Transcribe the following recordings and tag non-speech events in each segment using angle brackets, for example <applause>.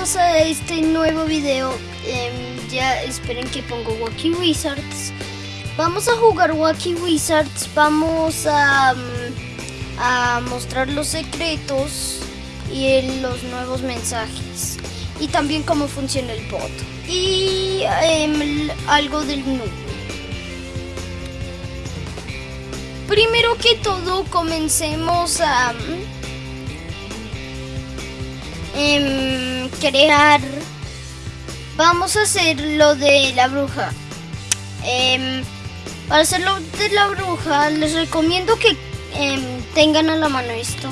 bienvenidos a este nuevo video. Em, ya esperen que pongo Wacky Wizards. Vamos a jugar Wacky Wizards. Vamos a, mm, mostrar los secretos y los nuevos mensajes. Y también cómo funciona el bot. Y em, algo del noob. Primero que todo, comencemos a crear. Vamos a hacer lo de la bruja. Em, para hacer lo de la bruja, les recomiendo que em, tengan a la mano esto.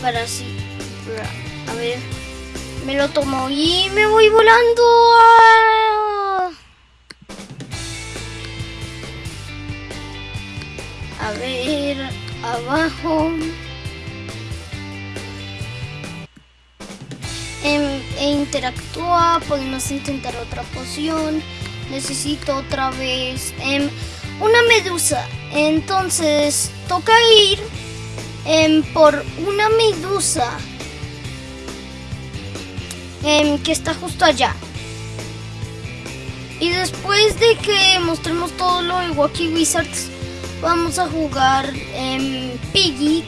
Para así. A ver. Me lo tomo y me voy volando. A ver, abajo. Em, e interactúa, podemos intentar otra poción. Necesito otra vez em, una medusa. Entonces toca ir em, por una medusa que está justo allá. Y después de que mostremos todo lo de Wacky Wizards, vamos a jugar en Piggy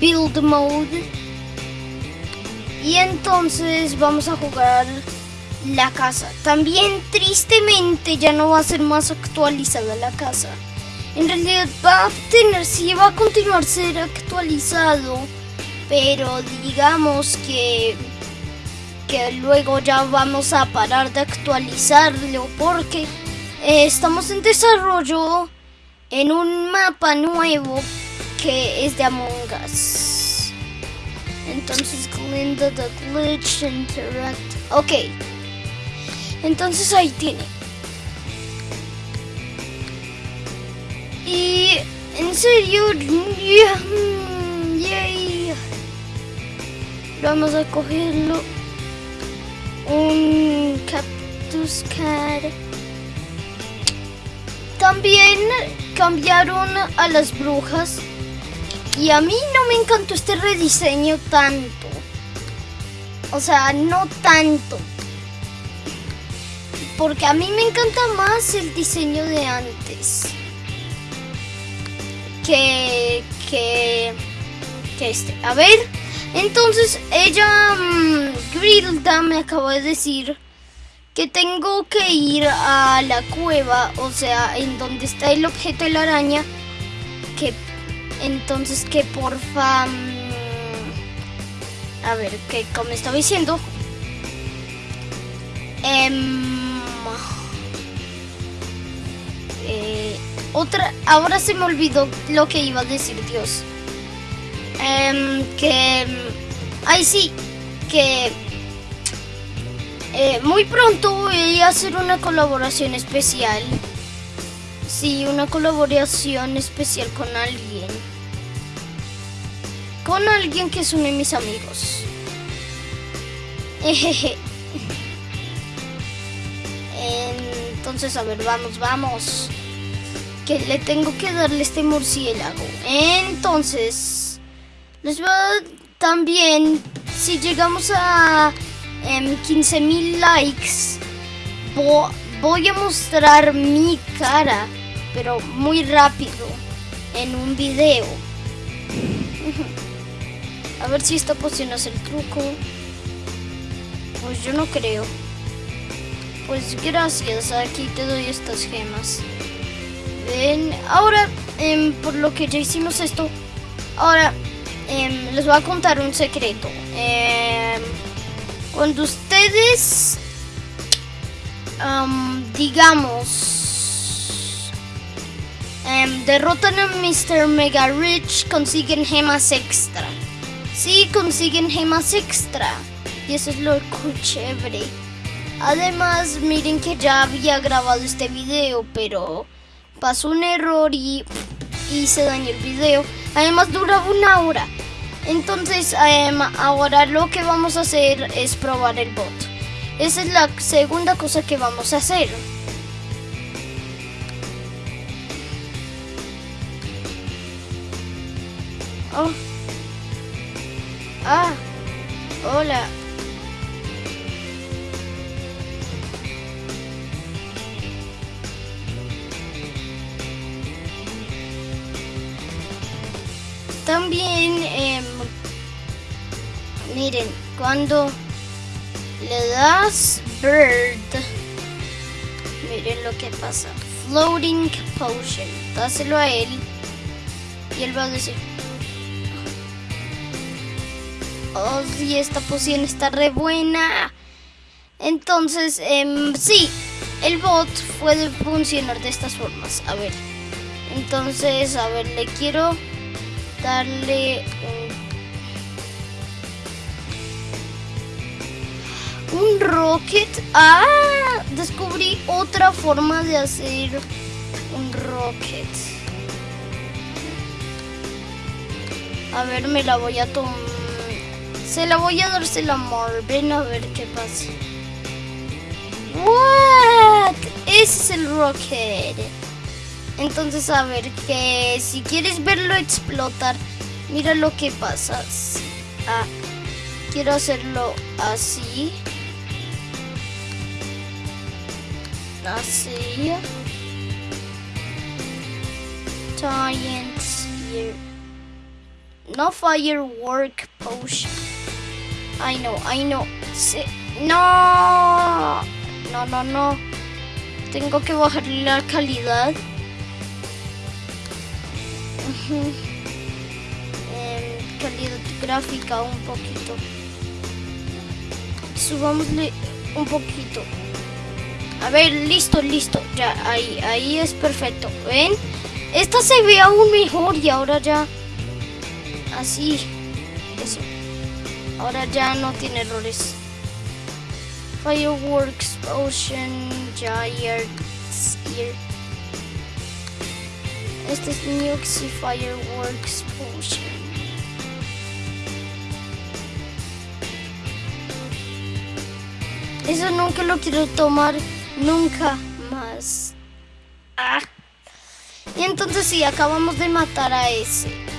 Build Mode. Y entonces vamos a jugar la casa. También tristemente ya no va a ser más actualizada la casa. En realidad va a tener, sí va a continuar ser actualizado. Pero digamos que que luego ya vamos a parar de actualizarlo porque eh, estamos en desarrollo en un mapa nuevo que es de Among Us. Entonces, Glinda the Glitch Interact. Ok. Entonces ahí tiene. Y en serio, yay. Vamos a cogerlo un cactus. También cambiaron a las brujas y a mí no me encantó este rediseño tanto. O sea, no tanto. Porque a mí me encanta más el diseño de antes. Que, que, que este. A ver. Entonces ella, um, Grilda, me acabó de decir que tengo que ir a la cueva, o sea, en donde está el objeto de la araña, que entonces que porfa... a ver, que como estaba diciendo... Em, eh, otra, ahora se me olvidó lo que iba a decir Dios. Em, que... Ay, sí, que... Eh, muy pronto voy a hacer una colaboración especial. Sí, una colaboración especial con alguien. Con alguien que es uno de mis amigos. Entonces, a ver, vamos, vamos. Que le tengo que darle este murciélago. Entonces... Les va también, si llegamos a 15.000 em, likes, voy a mostrar mi cara, pero muy rápido, en un video. <laughs> A ver si esta poción hace el truco. Pues yo no creo. Pues gracias, aquí te doy estas gemas. Ahora, em, por lo que ya hicimos esto, ahora Em, les voy a contar un secreto. Em, cuando ustedes, digamos, em, derrotan a Mr. Mega Rich, consiguen gemas extra. Sí, consiguen gemas extra. Y eso es lo chévere. Además, miren que ya había grabado este video, pero pasó un error y, y se dañó el video. Además duraba una hora. Entonces em, ahora lo que vamos a hacer es probar el bot. Esa es la segunda cosa que vamos a hacer. Oh. Ah, hola. También, em, miren, cuando le das bird, miren lo que pasa. Floating potion. Dáselo a él y él va a decir, oh, sí, esta poción está re buena. Entonces, em, sí, el bot puede funcionar de estas formas. A ver, entonces, a ver, le quiero darle un, un rocket. Ah, descubrí otra forma de hacer un rocket. A ver, me la voy a tomar. Se la voy a dársela a Marvin a ver qué pasa. What? Ese es el rocket. Entonces, a ver, que si quieres verlo explotar, mira lo que pasa. Ah, quiero hacerlo así. Así. Giant here. No firework potion. I know, I know. Sí. No. No, no, no. Tengo que bajarle la calidad. Calidad gráfica un poquito. Subámosle un poquito. A ver, listo, listo. Ya, ahí, ahí es perfecto. ¿Ven? Esta se ve aún mejor y ahora ya... Así. Eso. Ahora ya no tiene errores. Fireworks, Ocean, Giants, here. Este es Nuxy Fireworks Potion. Eso nunca lo quiero tomar, nunca más. Ah. Y entonces sí, acabamos de matar a ese.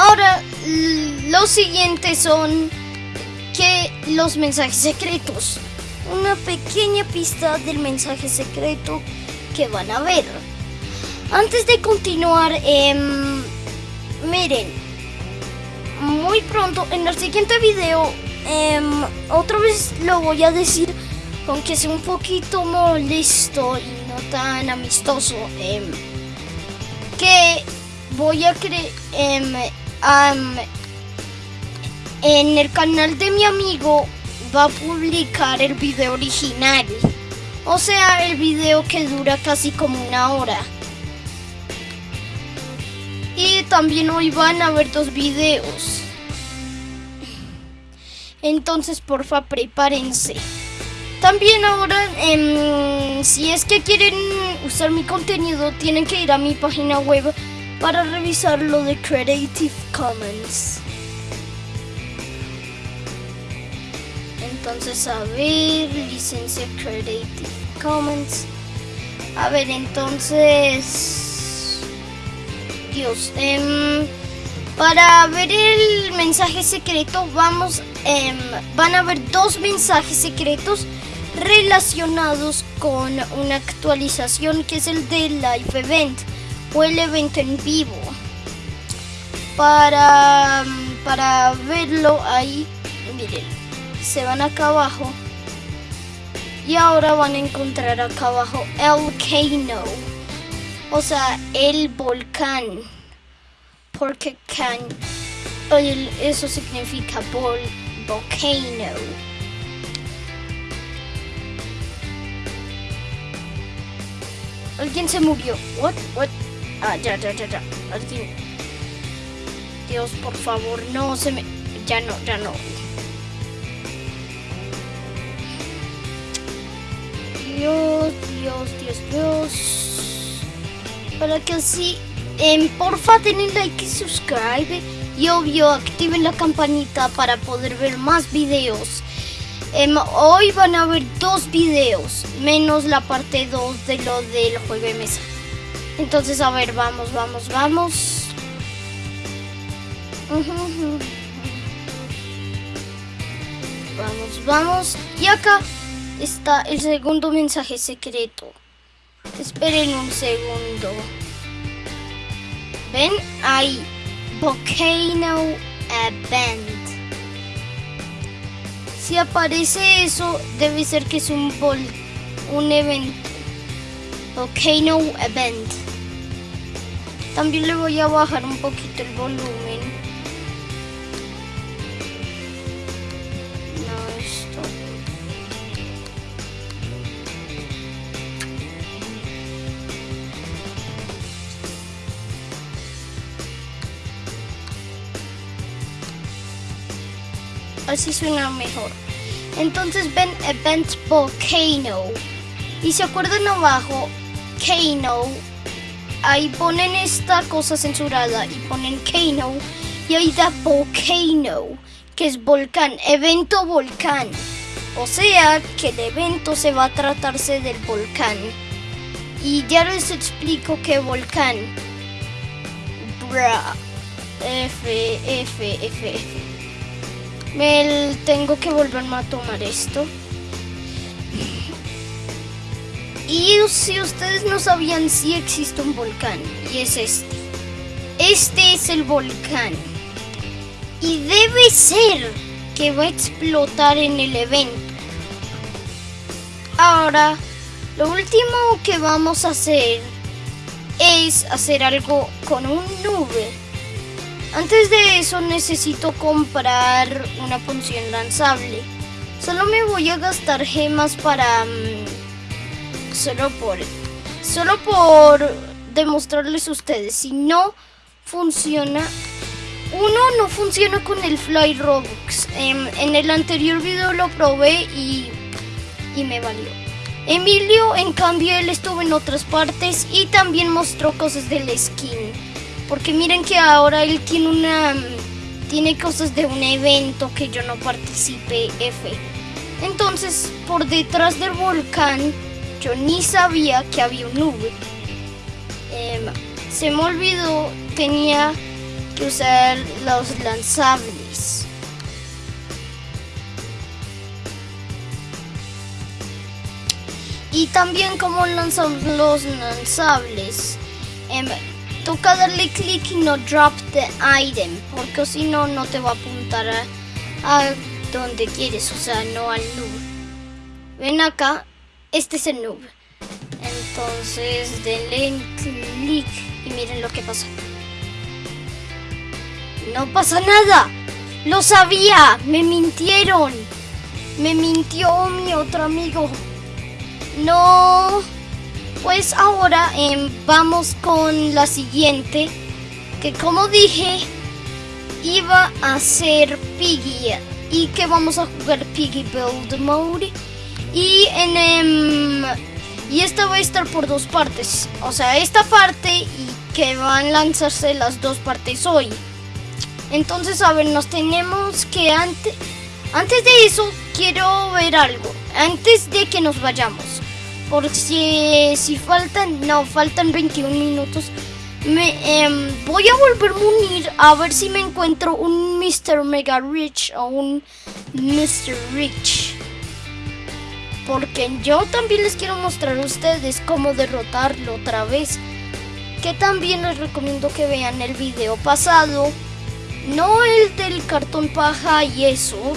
Ahora, los siguientes son que los mensajes secretos. Una pequeña pista del mensaje secreto que van a ver. Antes de continuar, eh, miren, muy pronto en el siguiente video, eh, otra vez lo voy a decir, aunque sea un poquito molesto y no tan amistoso, eh, que voy a creer en el canal de mi amigo va a publicar el video original. O sea, el video que dura casi como una hora. Y también hoy van a ver dos videos. Entonces, porfa, prepárense. También ahora, em, si es que quieren usar mi contenido, tienen que ir a mi página web para revisar lo de Creative Commons. Entonces, a ver, licencia Creative Commons. A ver, entonces... Dios, em, para ver el mensaje secreto vamos, em, van a ver dos mensajes secretos relacionados con una actualización que es el de Live Event o el evento en vivo. Para, para verlo ahí, miren, se van acá abajo y ahora van a encontrar acá abajo el volcano, o sea, el volcán, porque can, eso significa vol, volcano. Alguien se murió. What? What? Ah, ya, ya, ya, ya. Alguien. Dios, por favor, no se me. Ya no, ya no. Dios, Dios, Dios, Dios. Para que así, eh, porfa, denle like y subscribe. Y obvio, activen la campanita para poder ver más videos. Em, hoy van a ver dos videos, menos la parte 2 de lo del juego de mesa. Entonces, a ver, vamos, vamos, vamos. Vamos, vamos. Y acá está el segundo mensaje secreto. Esperen un segundo. ¿Ven? Hay Volcano Event. Si aparece eso, debe ser que es un, vol un evento. Volcano Event. También le voy a bajar un poquito el volumen. Así suena mejor. Entonces ven Event Volcano. Y se acuerdan abajo, Kano ahí ponen esta cosa censurada y ponen Kano y ahí da Volcano, que es volcán, evento volcán. O sea que el evento se va a tratarse del volcán. Y ya les explico qué volcán. Bra. F, F, F. Me tengo que volverme a tomar esto. Y si ustedes no sabían, si existe un volcán. Y es este. Este es el volcán. Y debe ser que va a explotar en el evento. Ahora, lo último que vamos a hacer es hacer algo con un nube. Antes de eso necesito comprar una función lanzable. Solo me voy a gastar gemas para... Solo por solo por demostrarles a ustedes si no funciona uno no funciona con el Fly Robux. En, en el anterior video lo probé y, y me valió. Emilio en cambio él estuvo en otras partes y también mostró cosas del skin. Porque miren que ahora él tiene una tiene cosas de un evento que yo no participé F. Entonces por detrás del volcán yo ni sabía que había un nube. Em, se me olvidó, tenía que usar los lanzables. Y también como lanzamos los lanzables, em, toca darle clic y no drop the item, porque si no, no te va a apuntar a, a donde quieres, o sea, no al nube. Ven acá este es el noob. Entonces denle clic y miren lo que pasa. No pasa nada. Lo sabía. Me mintieron. Me mintió mi otro amigo. No. Pues ahora em, vamos con la siguiente. Que como dije, iba a ser Piggy. Y que vamos a jugar Piggy Build Mode. Y en em, y esta va a estar por dos partes. O sea, esta parte y que van a lanzarse las dos partes hoy. Entonces, a ver, nos tenemos que antes antes de eso quiero ver algo. Antes de que nos vayamos. Por si, si faltan, no, faltan 21 minutos. Me, em, voy a volverme a unir a ver si me encuentro un Mr. Mega Rich o un Mr. Rich porque yo también les quiero mostrar a ustedes cómo derrotarlo otra vez. Que también les recomiendo que vean el video pasado, no el del cartón paja y eso,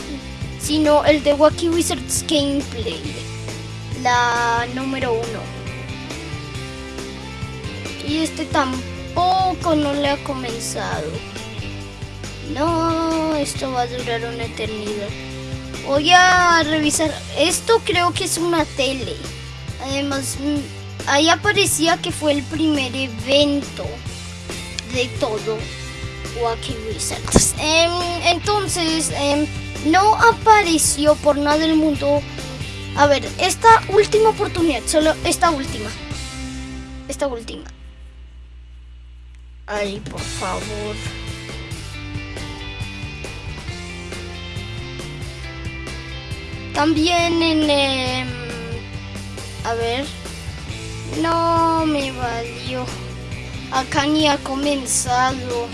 sino el de Wacky Wizards Gameplay, la número uno. Y este tampoco no le ha comenzado. No, esto va a durar una eternidad. Voy a revisar. Esto creo que es una tele. Además, mm, ahí aparecía que fue el primer evento de todo Wacky Wizards. Em, entonces, em, no apareció por nada del mundo. A ver, esta última oportunidad, solo esta última. Esta última. Ay, por favor. También en... Em, a ver. No me valió. Acá ni ha comenzado.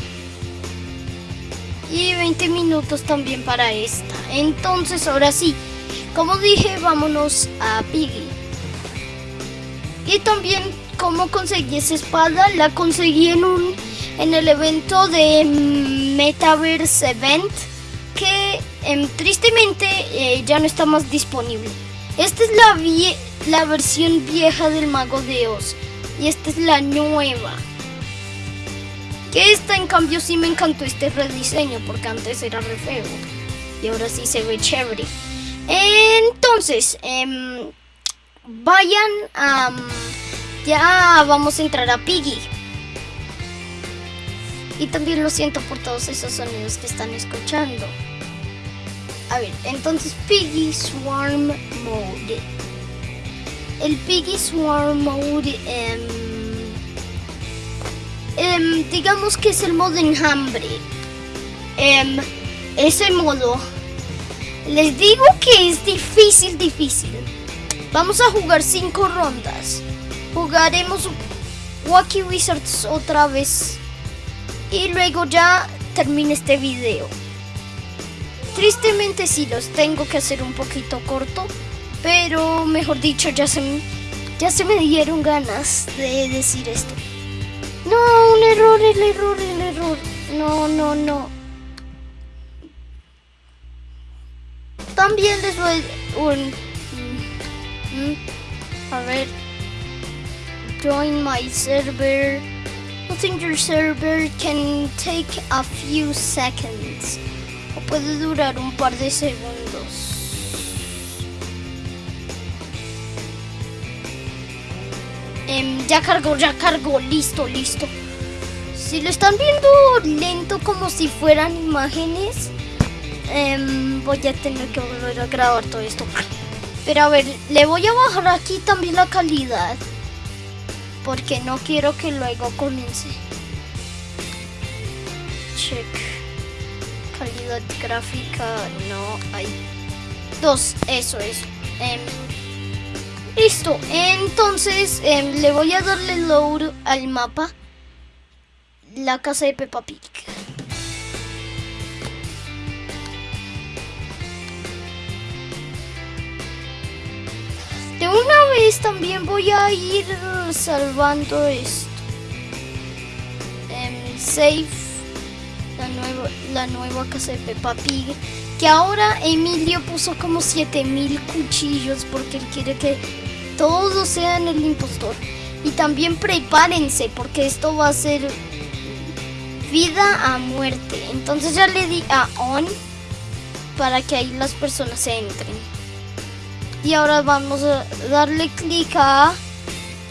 Y 20 minutos también para esta. Entonces, ahora sí, como dije, vámonos a Piggy. Y también cómo conseguí esa espada, la conseguí en un en el evento de Metaverse Event que em, tristemente eh, ya no está más disponible. Esta es la, la versión vieja del Mago de Oz y esta es la nueva. Que esta en cambio sí me encantó este rediseño porque antes era re feo y ahora sí se ve chévere. Entonces, em, vayan a... ya vamos a entrar a Piggy. Y también lo siento por todos esos sonidos que están escuchando. A ver, entonces Piggy Swarm Mode. El Piggy Swarm Mode, em, em, digamos que es el modo enjambre. Em, ese modo, les digo que es difícil, difícil. Vamos a jugar cinco rondas. Jugaremos Wacky Wizards otra vez. Y luego ya termina este video. Tristemente sí los tengo que hacer un poquito corto, pero mejor dicho ya se, ya se me dieron ganas de decir esto. No, un error, el error, el error. No, no, no. También les voy un... Mm, mm, a ver. Join my server. I think your server can take a few seconds puede durar un par de segundos. Em, ya cargó, ya cargó, listo, listo. Si lo están viendo lento como si fueran imágenes, em, voy a tener que volver a grabar todo esto. Pero a ver, le voy a bajar aquí también la calidad. Porque no quiero que luego comience. Check gráfica no hay. Dos, eso es. Em, listo, entonces em, le voy a darle load al mapa. La casa de Peppa Pig. De una vez también voy a ir salvando esto. Em, save la nueva, la nueva casa de Peppa Pig. Que ahora Emilio puso como 7000 cuchillos porque él quiere que todos sean el impostor. Y también prepárense porque esto va a ser vida a muerte. Entonces ya le di a on para que ahí las personas entren. Y ahora vamos a darle clic a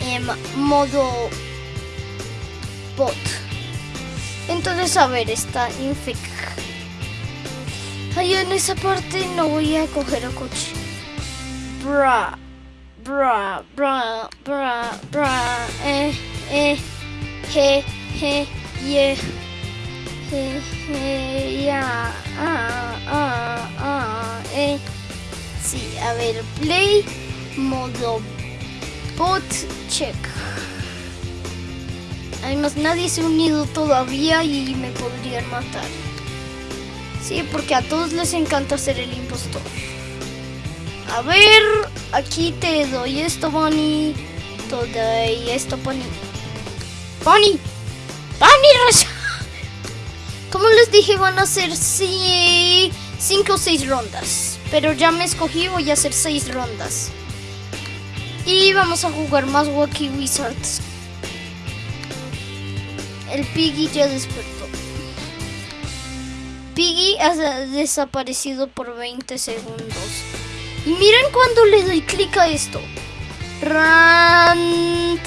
en modo bot. Entonces, a ver, está infec. Ahí en esa parte no voy a coger a coche. Bra, bra, bra, bra, bra, eh, eh, je, je, ye, je, je, ya, ah, ah, ah, eh. Sí, a ver, play, modo bot, check. Además nadie se ha unido todavía y me podrían matar. Sí, porque a todos les encanta ser el impostor. A ver, aquí te doy esto, Bonnie. Te doy esto, Bonnie. Bonnie. Bonnie, <laughs> Como les dije, van a ser 5 o 6 rondas. Pero ya me escogí, voy a hacer 6 rondas. Y vamos a jugar más Wacky Wizards el Piggy ya despertó. Piggy ha desaparecido por 20 segundos. Y miren cuando le doy clic a esto. Ran,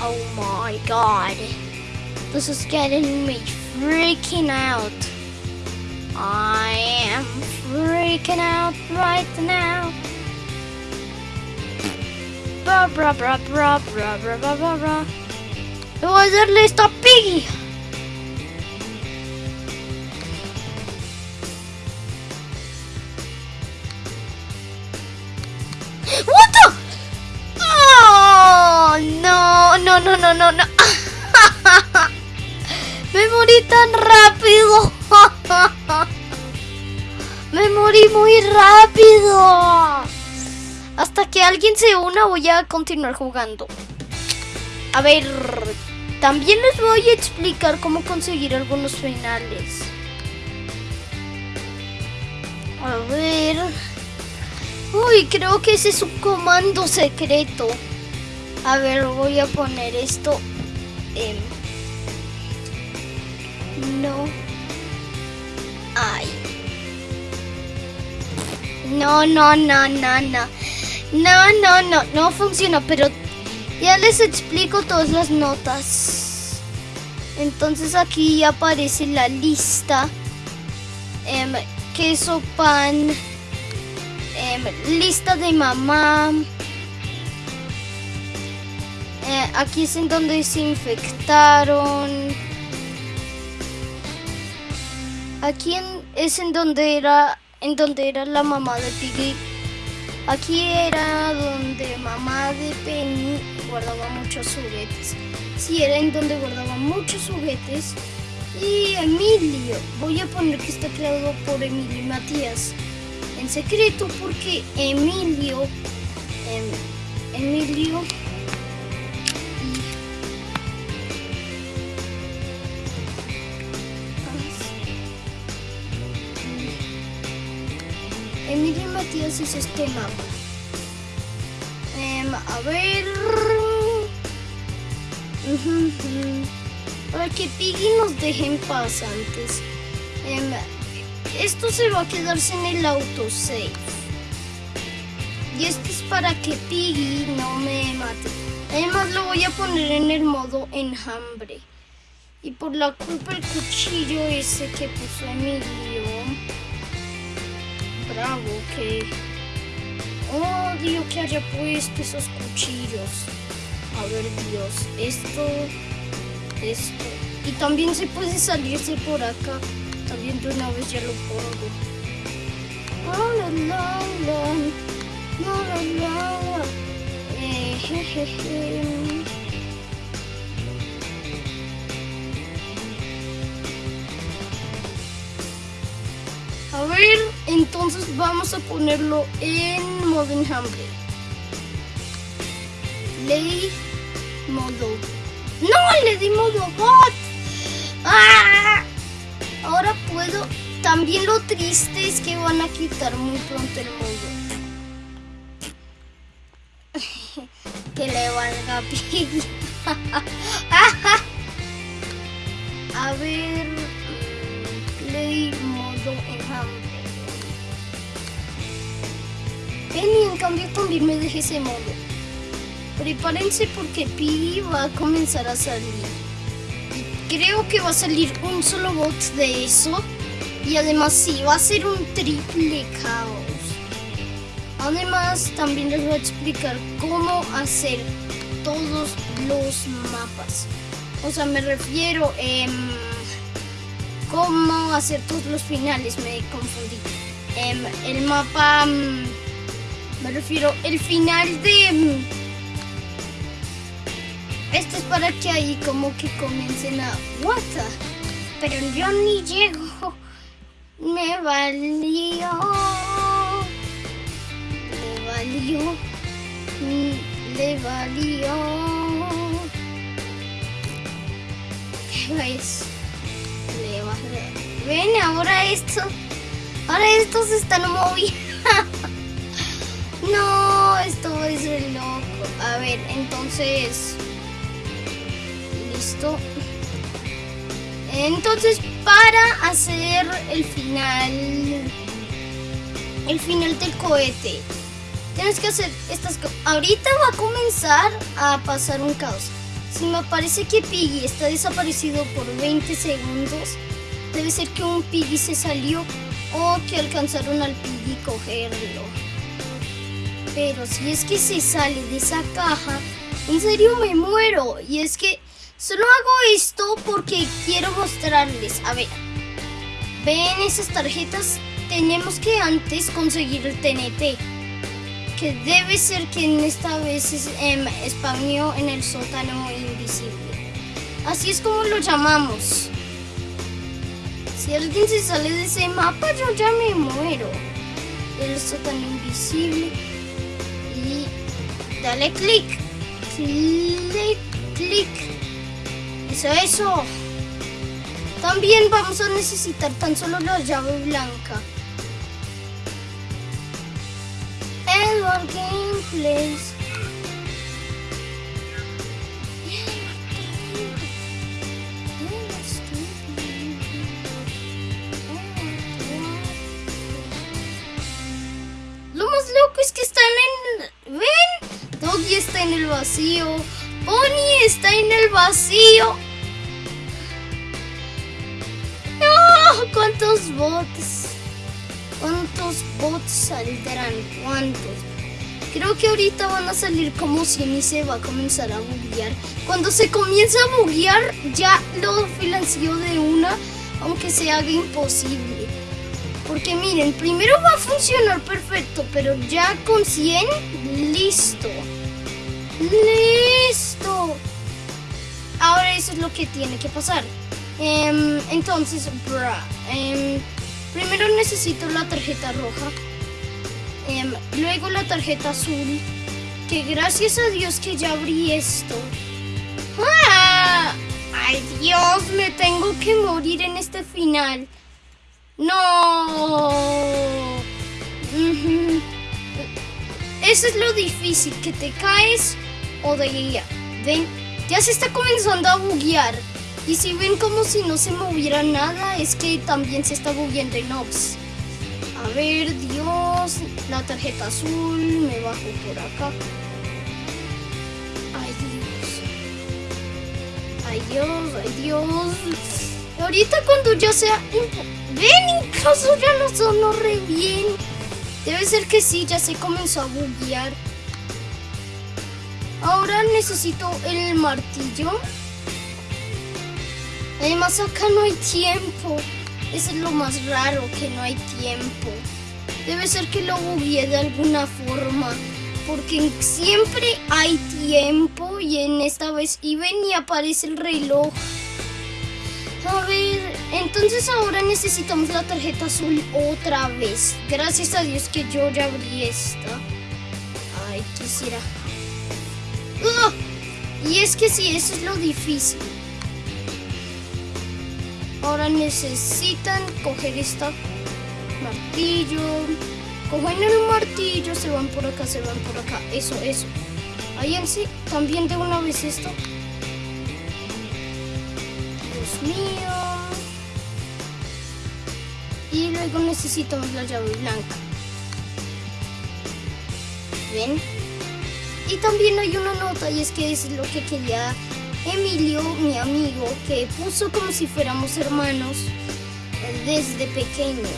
Oh my god. This is getting me freaking out. I am freaking out right now. Bra, bra, bra, bra, bra, bra, bra, bra, voy a darle esto a Piggy. What oh, no, no, no, no, no, no. <laughs> Me morí tan rápido. <laughs> Me morí muy rápido. Hasta que alguien se una voy a continuar jugando. A ver, también les voy a explicar cómo conseguir algunos finales. A ver. Uy, creo que ese es un comando secreto. A ver, voy a poner esto. en... no. Ay. No, no, no, no, no. No, no, no, no funciona, pero ya les explico todas las notas. Entonces aquí aparece la lista. Em, queso, pan, em, lista de mamá. Eh, aquí es en donde se infectaron. Aquí es en donde era en donde era la mamá de Piggy. Aquí era donde mamá de Penny guardaba muchos juguetes. Sí, era en donde guardaba muchos juguetes. Y Emilio, voy a poner que está creado por Emilio y Matías. En secreto porque Emilio, em, Emilio Emilio Matías hizo este mapa. A ver. Para que Piggy nos deje en paz antes. Em, esto se va a quedarse en el autosave. Y esto es para que Piggy no me mate. Además lo voy a poner en el modo enjambre. Y por la culpa el cuchillo ese que puso Emilio bravo que odio que haya puesto esos cuchillos. A ver, Dios, esto, esto. Y también se puede salirse por acá. También de una vez ya lo pongo. la, la, la. La, la, Eh. A entonces vamos a ponerlo en modo enjambre. Ley modo. ¡No! Le di modo bot. ¡Ah! Ahora puedo. También lo triste es que van a quitar muy pronto el modo. <laughs> que le valga <laughs> piggy. Penny en cambio también me dejé ese modo. Prepárense porque Piggy va a comenzar a salir. Creo que va a salir un solo bot de eso. Y además sí, va a ser un triple caos. Además también les voy a explicar cómo hacer todos los mapas. O sea, me refiero a cómo hacer todos los finales, me confundí. Em, el mapa, mm, me refiero, el final de... Mm, esto es para que ahí como que comiencen a... What Pero yo ni llego. Me valió. Le valió. Mm, le valió. ¿Qué Ven, ahora esto. Ahora estos están moviendo. No, esto es el loco. A ver, entonces. Listo. Entonces, para hacer el final. El final del cohete. Tienes que hacer estas cosas. Ahorita va a comenzar a pasar un caos. Si me parece que Piggy está desaparecido por 20 segundos, debe ser que un Piggy se salió o que alcanzaron al Piggy cogerlo. Pero si es que se sale de esa caja, en serio me muero. Y es que solo hago esto porque quiero mostrarles. A ver, ven esas tarjetas. Tenemos que antes conseguir el TNT. Que debe ser que en esta vez es, eh, en el sótano invisible. Así es como lo llamamos. Si alguien se sale de ese mapa, yo ya me muero. El tan invisible. Dale clic. Clic, clic. Eso, eso. También vamos a necesitar tan solo la llave blanca. Edward Gameplays. Lo más loco es que están en... ¿Ven? Doggy está en el vacío. Bonnie está en el vacío. ¡No! ¿Cuántos bots? ¿Cuántos bots saldrán? ¿Cuántos? Creo que ahorita van a salir como 100 y se va a comenzar a buguear. Cuando se comienza a buguear, ya lo financió de una, aunque se haga imposible. Porque miren, primero va a funcionar perfecto, pero ya con 100, listo. ¡Listo! Ahora eso es lo que tiene que pasar. Em, entonces, em, primero necesito la tarjeta roja. Em, luego la tarjeta azul. Que gracias a Dios que ya abrí esto. ¡Ah! ¡Ay Dios! Me tengo que morir en este final. No. Eso es lo difícil, que te caes o de guía. Ven, ya se está comenzando a buguear. Y si ven como si no se moviera nada, es que también se está bugueando en Ops. A ver, Dios, la tarjeta azul, me bajo por acá. Ay, Dios. Ay, Dios, ay, Dios. Ahorita cuando ya sea... Ven, incluso ya no sonó re bien. Debe ser que sí, ya se comenzó a buguear. Ahora necesito el martillo. Además acá no hay tiempo. Eso es lo más raro, que no hay tiempo. Debe ser que lo bugueé de alguna forma. Porque siempre hay tiempo y en esta vez y ven y aparece el reloj. A ver, entonces ahora necesitamos la tarjeta azul otra vez. Gracias a Dios que yo ya abrí esta. Ay, quisiera. Y es que sí, eso es lo difícil. Ahora necesitan coger esta martillo. Cogen el martillo, se van por acá, se van por acá. Eso, eso. Ahí en sí, también de una vez esto. Dios mío. Y luego necesitamos la llave blanca. ¿Ven? Y también hay una nota y es que es lo que quería Emilio, mi amigo, que puso como si fuéramos hermanos desde pequeño.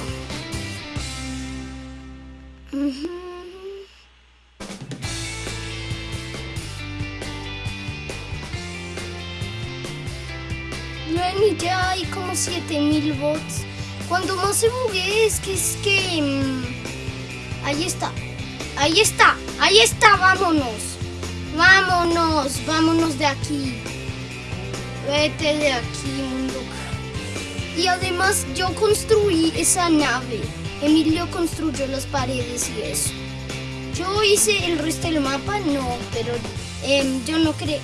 Ven ya hay como 7000 bots. Cuando más se bugue es que es que... Mm, ahí está. Ahí está. Ahí está. Vámonos. Vámonos. Vámonos de aquí. Vete de aquí, mundo. Y además yo construí esa nave. Emilio construyó las paredes y eso. Yo hice el resto del mapa, no, pero em, yo no creé.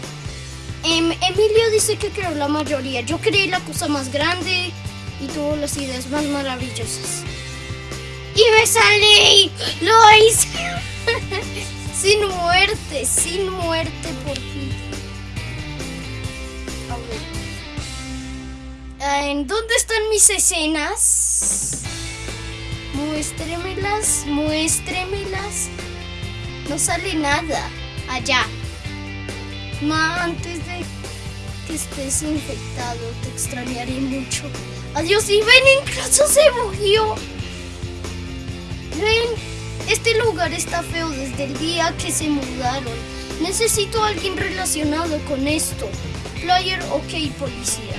Em, Emilio dice que creó la mayoría. Yo creé la cosa más grande y tuvo las ideas más maravillosas. Y me salí. Lo hice. <laughs> sin muerte, sin muerte por fin. ¿En dónde están mis escenas? Muéstremelas, muéstremelas. No sale nada. Allá. Ma, antes de que estés infectado, te extrañaré mucho. Adiós y ven, incluso se bugueó. Ven, este lugar está feo desde el día que se mudaron. Necesito a alguien relacionado con esto. Player, ok, policía.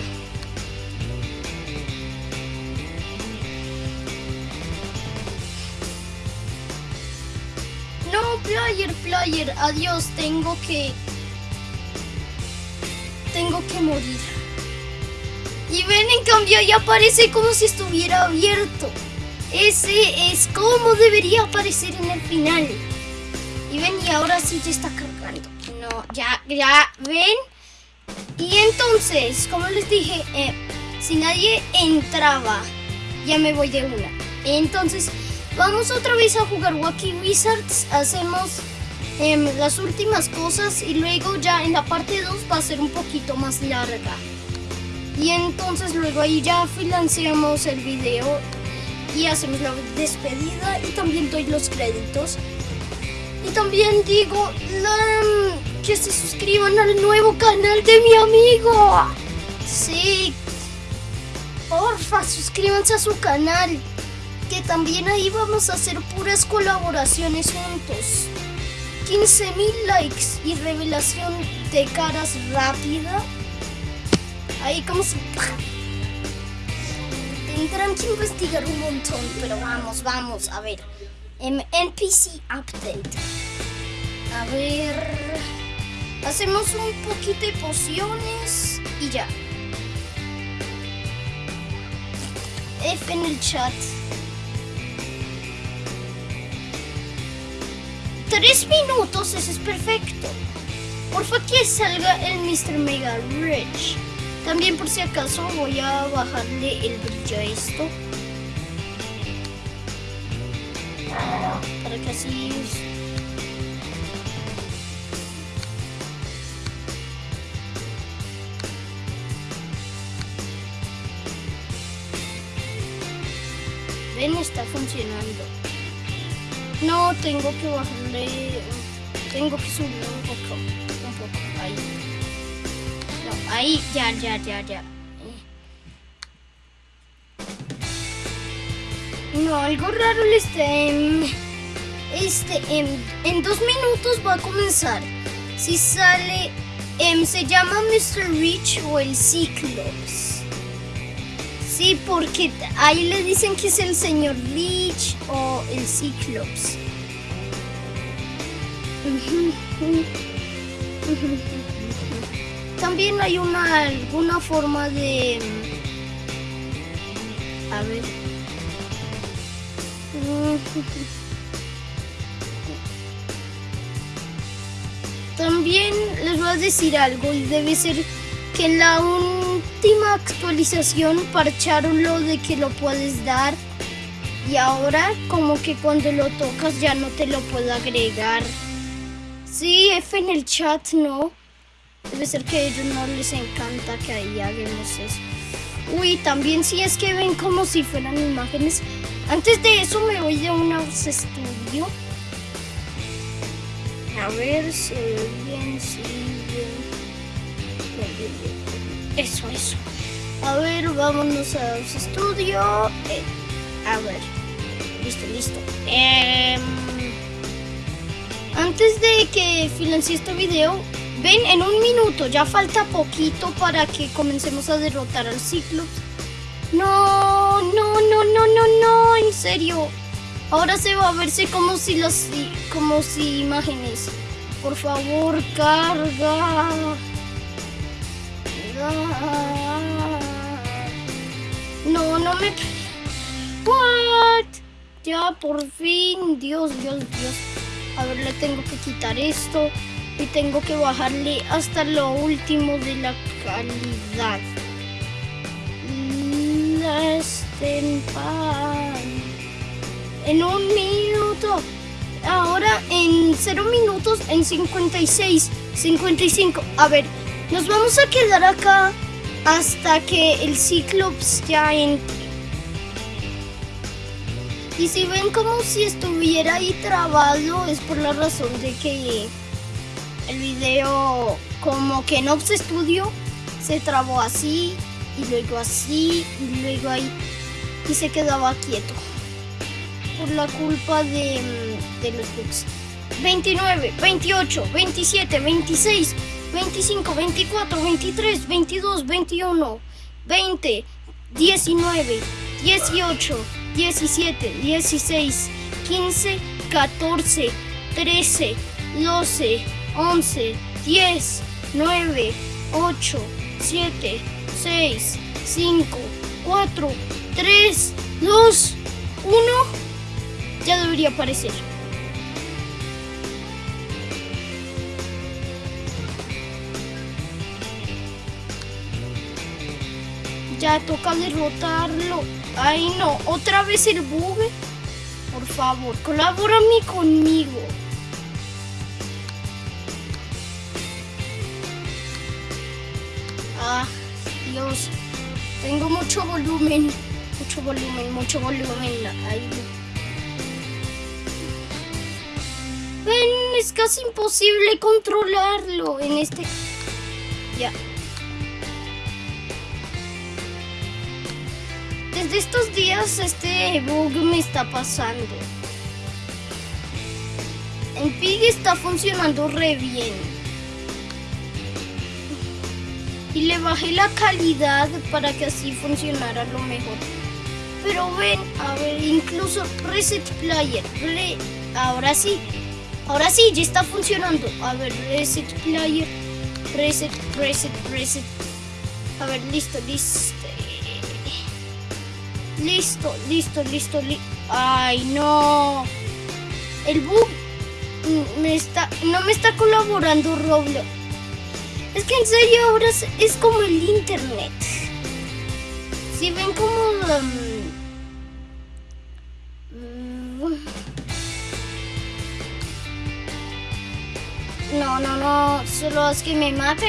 No, player, player, adiós, tengo que... Tengo que morir. Y ven, en cambio, ya aparece como si estuviera abierto. Ese es como debería aparecer en el final. Y ven, y ahora sí ya está cargando. No, ya, ya, ven. Y entonces, como les dije, eh, si nadie entraba, ya me voy de una. Entonces, vamos otra vez a jugar Wacky Wizards. Hacemos em, las últimas cosas y luego ya en la parte 2 va a ser un poquito más larga. Y entonces luego ahí ya financiamos el video y hacemos la despedida y también doy los créditos. Y también digo que se suscriban al nuevo canal de mi amigo. Sí, porfa, suscríbanse a su canal. Que también ahí vamos a hacer puras colaboraciones juntos. 15.000 likes y revelación de caras rápida. Ahí como si... Tendrán que investigar un montón, pero vamos, vamos, a ver. NPC Update. A ver... Hacemos un poquito de pociones y ya. F en el chat. Tres minutos, ese es perfecto. Porfa que salga el Mr. Mega Rich. También por si acaso voy a bajarle el brillo a esto. Para que así... Ven, está funcionando. No, tengo que bajarle... Tengo que subir un poco. Ahí. Ya, ya, ya, ya. No, algo raro le está. Este, en, en dos minutos va a comenzar. Si sale... em, se llama Mr. Rich o el Cyclops. Sí, porque ahí le dicen que es el señor Rich o el Cyclops. <laughs> También hay una alguna forma de a ver <laughs> También les voy a decir algo y debe ser que en la última actualización parcharon lo de que lo puedes dar y ahora como que cuando lo tocas ya no te lo puedo agregar. Sí, F en el chat no. Debe ser que a ellos no les encanta que ahí hagamos eso. Uy, también si es que ven como si fueran imágenes. Antes de eso me voy de un house estudio. A ver si bien, si bien. Eso, eso. A ver, vámonos a house estudio. Eh, a ver. Listo, listo. Em, antes de que financie este video, ven en un minuto, ya falta poquito para que comencemos a derrotar al Ciclops. No, no, no, no, no, no, en serio. Ahora se va a verse como si las como si imágenes. Por favor, carga. No, no me What? Ya por fin, Dios, Dios, Dios. A ver, le tengo que quitar esto y tengo que bajarle hasta lo último de la calidad. En un minuto. Ahora en 0 minutos, en 56, 55. A ver, nos vamos a quedar acá hasta que el Cyclops ya entre. Y si ven como si estuviera ahí trabado, es por la razón de que el video como que en Ops Studio se trabó así y luego así y luego ahí y se quedaba quieto por la culpa de, de los bugs. 29, 28, 27, 26, 25, 24, 23, 22, 21, 20, 19, 18, 17, 16, 15, 14, 13, 12, 11, 10, 9, 8, 7, 6, 5, 4, 3, 2, 1. Ya debería aparecer. Ya toca derrotarlo. Ay no, otra vez el bug. Por favor, colabórame conmigo. Ah, Dios. Tengo mucho volumen. Mucho volumen, mucho volumen. Ahí. Ven, es casi imposible controlarlo en este... Ya. Desde estos días este bug me está pasando. En Pig está funcionando re bien. Y le bajé la calidad para que así funcionara lo mejor. Pero ven, a ver, incluso Reset Player. Ahora sí. Ahora sí, ya está funcionando. A ver, Reset Player. Reset, reset, reset. A ver, listo, listo. Listo, listo, listo, listo. Ay, no. El bug me está, no me está colaborando Roblox. Es que en serio ahora es, como el internet. Si ven como... um, no, no, no. Solo es que me mate.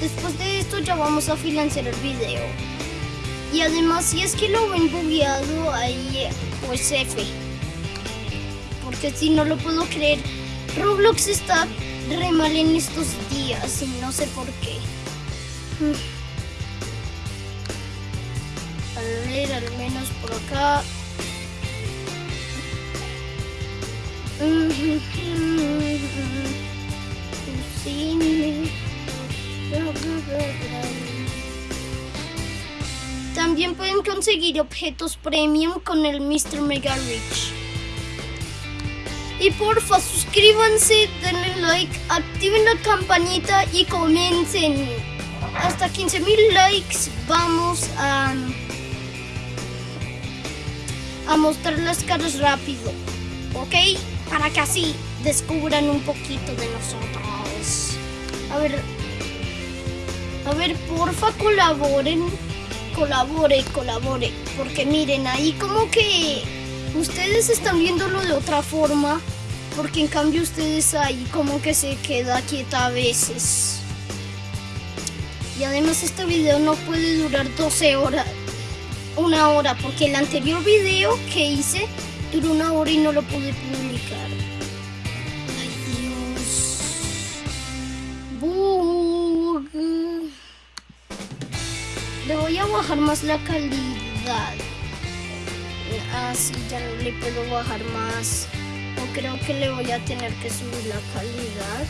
Después de esto ya vamos a financiar el video. Y además si es que lo ven bugueado ahí pues F. Porque si no lo puedo creer. Roblox está re mal en estos días y no sé por qué. Mm. A ver, al menos por acá. Sí. También pueden conseguir objetos premium con el Mr. Mega Rich. Y porfa, suscríbanse, denle like, activen la campanita y comiencen. Hasta 15.000 likes vamos a, a mostrar las caras rápido. ¿Ok? Para que así descubran un poquito de nosotros. A ver, a ver, porfa, colaboren. Colabore, colabore. Porque miren, ahí como que ustedes están viéndolo de otra forma. Porque en cambio ustedes ahí como que se queda quieta a veces. Y además este video no puede durar 12 horas. Una hora. Porque el anterior video que hice duró una hora y no lo pude publicar. Le voy a bajar más la calidad. Así ya no le puedo bajar más. O creo que le voy a tener que subir la calidad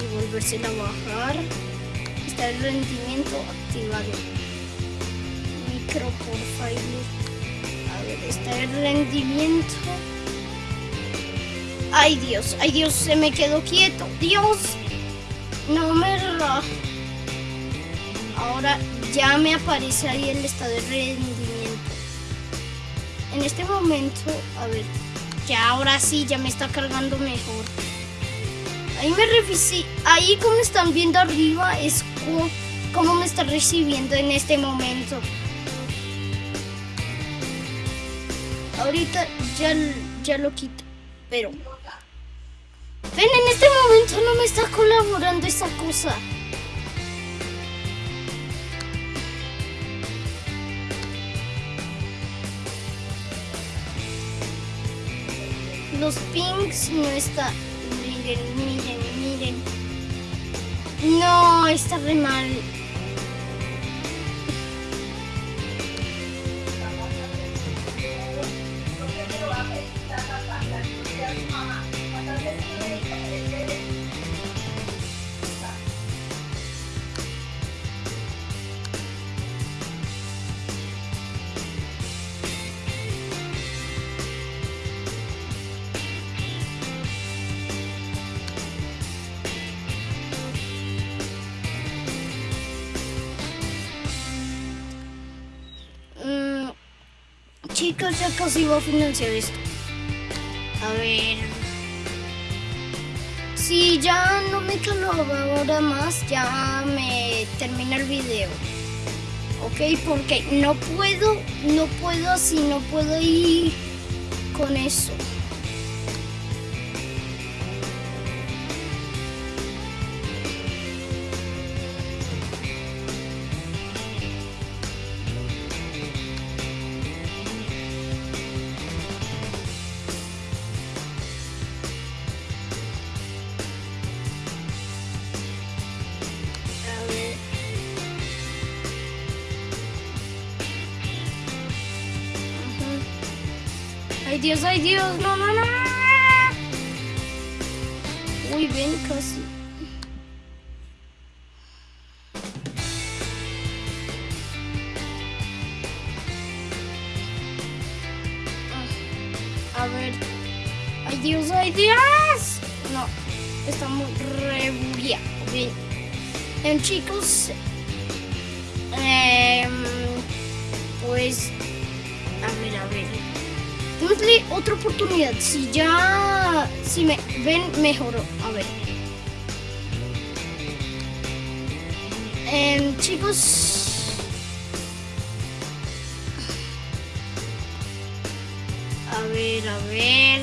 y volvérsela a bajar. Está el rendimiento activado. Micro por file. A ver, está el rendimiento. Ay Dios, ay Dios, se me quedó quieto. Dios, no me ra. Ahora ya me aparece ahí el estado de rendimiento. En este momento, a ver, ya ahora sí, ya me está cargando mejor. Ahí me revisé, ahí como están viendo arriba es como me está recibiendo en este momento. Ahorita ya, ya lo quito, pero... Ven, en este momento no me está colaborando esa cosa. Los pinks no está. Miren, miren, miren. No, está re mal. Casi voy a financiar esto. A ver. Si ya no me ahora más, ya me termina el video. Ok, porque no puedo, no puedo así, no puedo ir con eso. Dios, ay Dios, no, no, no. Uy, ven casi. Ah, a ver. Ay Dios, ay Dios. No, está muy. Bien. Bien, chicos. Otra oportunidad. Si ya, si me ven, mejoró. A ver. Eh, chicos. A ver, a ver.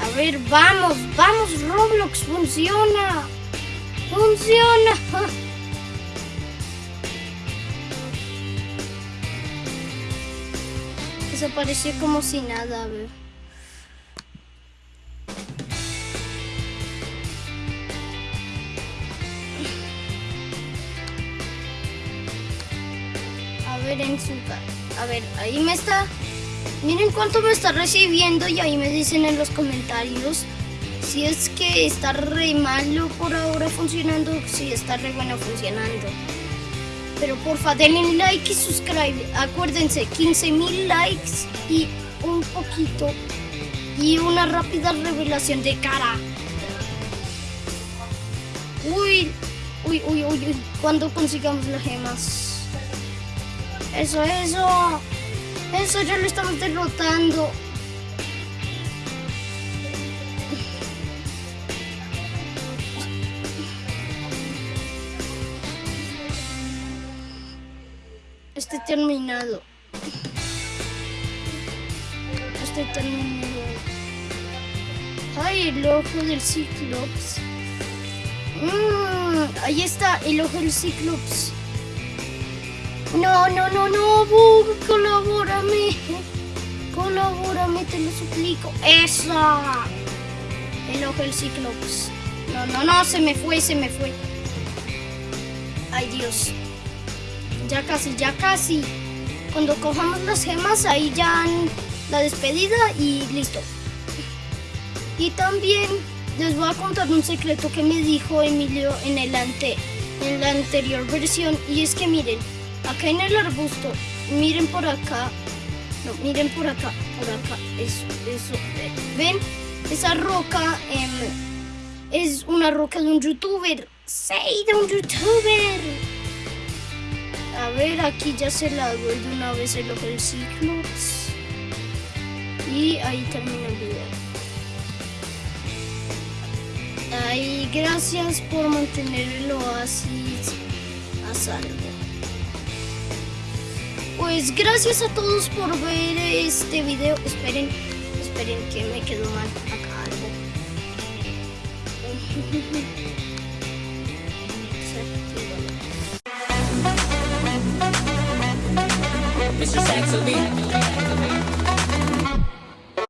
A ver, vamos, vamos, Roblox, funciona. Funciona. <laughs> desapareció como si nada, a ver. A ver en su A ver, ahí me está. Miren cuánto me está recibiendo y ahí me dicen en los comentarios si es que está re malo por ahora funcionando, si está re bueno funcionando. Pero porfa, denle like y subscribe. Acuérdense, 15 mil likes y un poquito. Y una rápida revelación de cara. Uy, uy, uy, uy, uy. Cuando consigamos las gemas. Eso, eso. Eso ya lo estamos derrotando. Terminado. Estoy terminado. Ay, el ojo del Ciclops. Mm, ahí está, el ojo del Ciclops. No, no, no, no, Bug, colabórame. Colabórame, te lo suplico. ¡Esa! El ojo del Ciclops. No, no, no, se me fue, se me fue. Ay, Dios ya casi, ya casi. Cuando cojamos las gemas, ahí ya la despedida y listo. Y también les voy a contar un secreto que me dijo Emilio en, el ante, en la anterior versión. Y es que miren, acá en el arbusto, miren por acá. No, miren por acá, por acá. Eso, eso. ¿Ven? Esa roca em, es una roca de un youtuber. ¡Sí, de un youtuber! A ver, aquí ya se la doy de una vez el ojo del Ciclops. Y ahí termina el video. Ay, gracias por mantener el oasis a salvo. Pues gracias a todos por ver este video. Esperen, esperen que me quedó mal acá algo. <laughs> Mr. Saxo be.